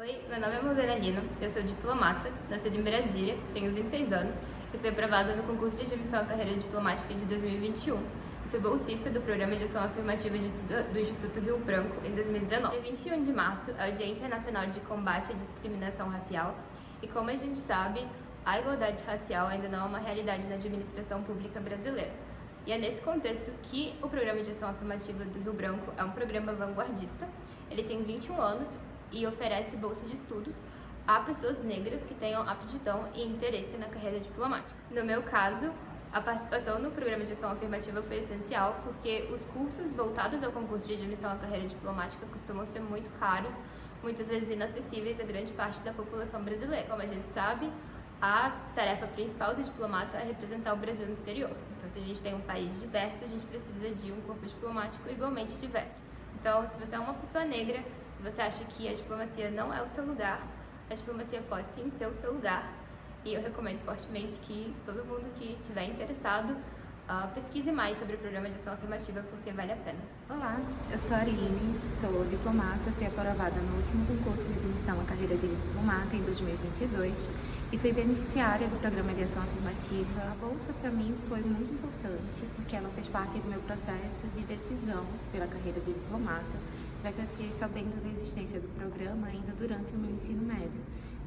Oi, meu nome é Morgana Lino, eu sou diplomata, nascida em Brasília, tenho 26 anos e fui aprovada no concurso de admissão à carreira diplomática de 2021. E fui bolsista do Programa de Ação Afirmativa de, do, do Instituto Rio Branco em 2019. Dia 21 de março é o Dia Internacional de Combate à Discriminação Racial e como a gente sabe, a igualdade racial ainda não é uma realidade na administração pública brasileira. E é nesse contexto que o Programa de Ação Afirmativa do Rio Branco é um programa vanguardista. Ele tem 21 anos e oferece bolsa de estudos a pessoas negras que tenham aptidão e interesse na carreira diplomática. No meu caso, a participação no programa de ação afirmativa foi essencial porque os cursos voltados ao concurso de admissão à carreira diplomática costumam ser muito caros, muitas vezes inacessíveis a grande parte da população brasileira. Como a gente sabe, a tarefa principal do diplomata é representar o Brasil no exterior. Então, se a gente tem um país diverso, a gente precisa de um corpo diplomático igualmente diverso. Então, se você é uma pessoa negra, você acha que a diplomacia não é o seu lugar, a diplomacia pode sim ser o seu lugar. E eu recomendo fortemente que todo mundo que estiver interessado uh, pesquise mais sobre o programa de ação afirmativa, porque vale a pena. Olá, eu sou a sou diplomata, fui aprovada no último concurso de admissão à carreira de diplomata em 2022 e fui beneficiária do programa de ação afirmativa. A bolsa para mim foi muito importante porque ela fez parte do meu processo de decisão pela carreira de diplomata já que eu fiquei sabendo da existência do programa ainda durante o meu ensino médio.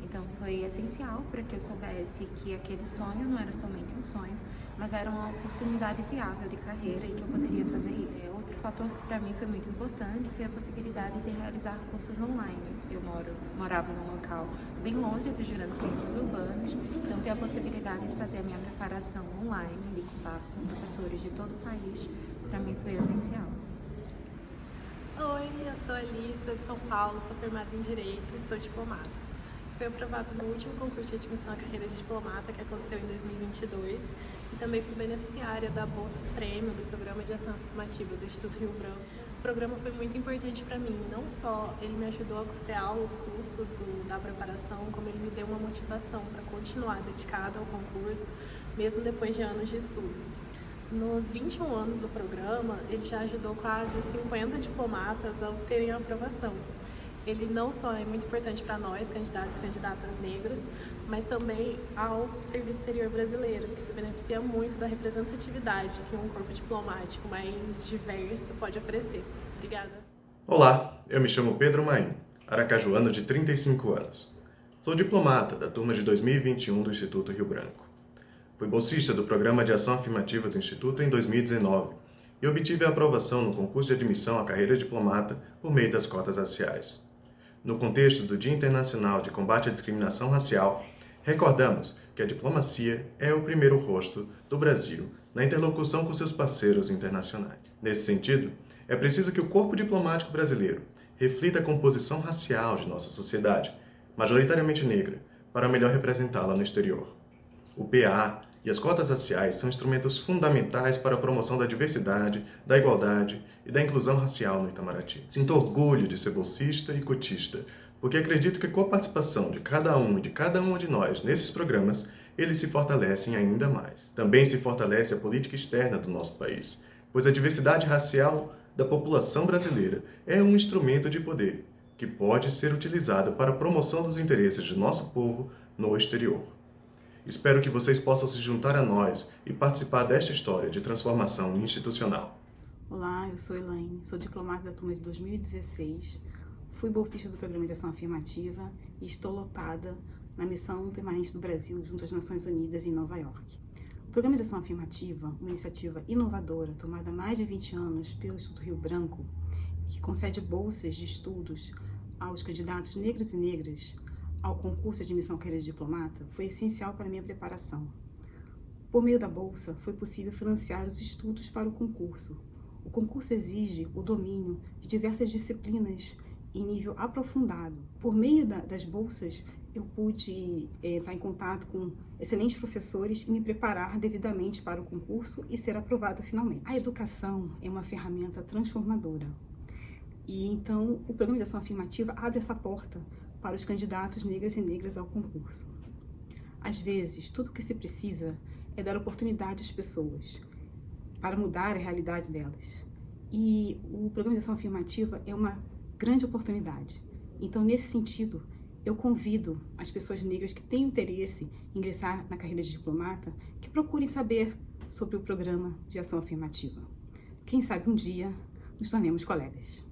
Então foi essencial para que eu soubesse que aquele sonho não era somente um sonho, mas era uma oportunidade viável de carreira e que eu poderia fazer isso. Outro fator que para mim foi muito importante foi a possibilidade de realizar cursos online. Eu moro, morava num local bem longe dos grandes centros urbanos, então ter a possibilidade de fazer a minha preparação online, de contar com professores de todo o país, para mim foi essencial. Oi, eu sou a Alice, sou de São Paulo, sou formada em Direito e sou diplomata. Fui aprovada no último concurso de admissão à carreira de diplomata que aconteceu em 2022 e também fui beneficiária da Bolsa Prêmio do Programa de Ação Afirmativa do Instituto Rio Branco. O programa foi muito importante para mim, não só ele me ajudou a custear os custos do, da preparação, como ele me deu uma motivação para continuar dedicada ao concurso, mesmo depois de anos de estudo. Nos 21 anos do programa, ele já ajudou quase 50 diplomatas a obterem a aprovação. Ele não só é muito importante para nós, candidatos e candidatas negros, mas também ao serviço exterior brasileiro, que se beneficia muito da representatividade que um corpo diplomático mais diverso pode oferecer. Obrigada. Olá, eu me chamo Pedro Maim, aracajuano de 35 anos. Sou diplomata da turma de 2021 do Instituto Rio Branco. Fui bolsista do Programa de Ação Afirmativa do Instituto em 2019 e obtive a aprovação no concurso de admissão à carreira diplomata por meio das cotas raciais. No contexto do Dia Internacional de Combate à Discriminação Racial, recordamos que a diplomacia é o primeiro rosto do Brasil na interlocução com seus parceiros internacionais. Nesse sentido, é preciso que o corpo diplomático brasileiro reflita a composição racial de nossa sociedade, majoritariamente negra, para melhor representá-la no exterior. O PA e as cotas raciais são instrumentos fundamentais para a promoção da diversidade, da igualdade e da inclusão racial no Itamaraty. Sinto orgulho de ser bolsista e cotista, porque acredito que com a participação de cada um e de cada uma de nós nesses programas, eles se fortalecem ainda mais. Também se fortalece a política externa do nosso país, pois a diversidade racial da população brasileira é um instrumento de poder que pode ser utilizado para a promoção dos interesses de nosso povo no exterior. Espero que vocês possam se juntar a nós e participar desta história de transformação institucional. Olá, eu sou Elaine, sou diplomata da turma de 2016, fui bolsista do Programa de Ação Afirmativa e estou lotada na missão permanente do Brasil junto às Nações Unidas em Nova York. O Programa de Ação Afirmativa, uma iniciativa inovadora tomada há mais de 20 anos pelo Instituto Rio Branco, que concede bolsas de estudos aos candidatos negros e negras ao concurso de admissão de diplomata foi essencial para minha preparação. Por meio da bolsa, foi possível financiar os estudos para o concurso. O concurso exige o domínio de diversas disciplinas em nível aprofundado. Por meio da, das bolsas, eu pude é, entrar em contato com excelentes professores e me preparar devidamente para o concurso e ser aprovada finalmente. A educação é uma ferramenta transformadora. E então, o Programa de Ação Afirmativa abre essa porta para os candidatos negras e negras ao concurso. Às vezes, tudo o que se precisa é dar oportunidade às pessoas para mudar a realidade delas. E o programa de ação afirmativa é uma grande oportunidade. Então, nesse sentido, eu convido as pessoas negras que têm interesse em ingressar na carreira de diplomata que procurem saber sobre o programa de ação afirmativa. Quem sabe um dia nos tornemos colegas.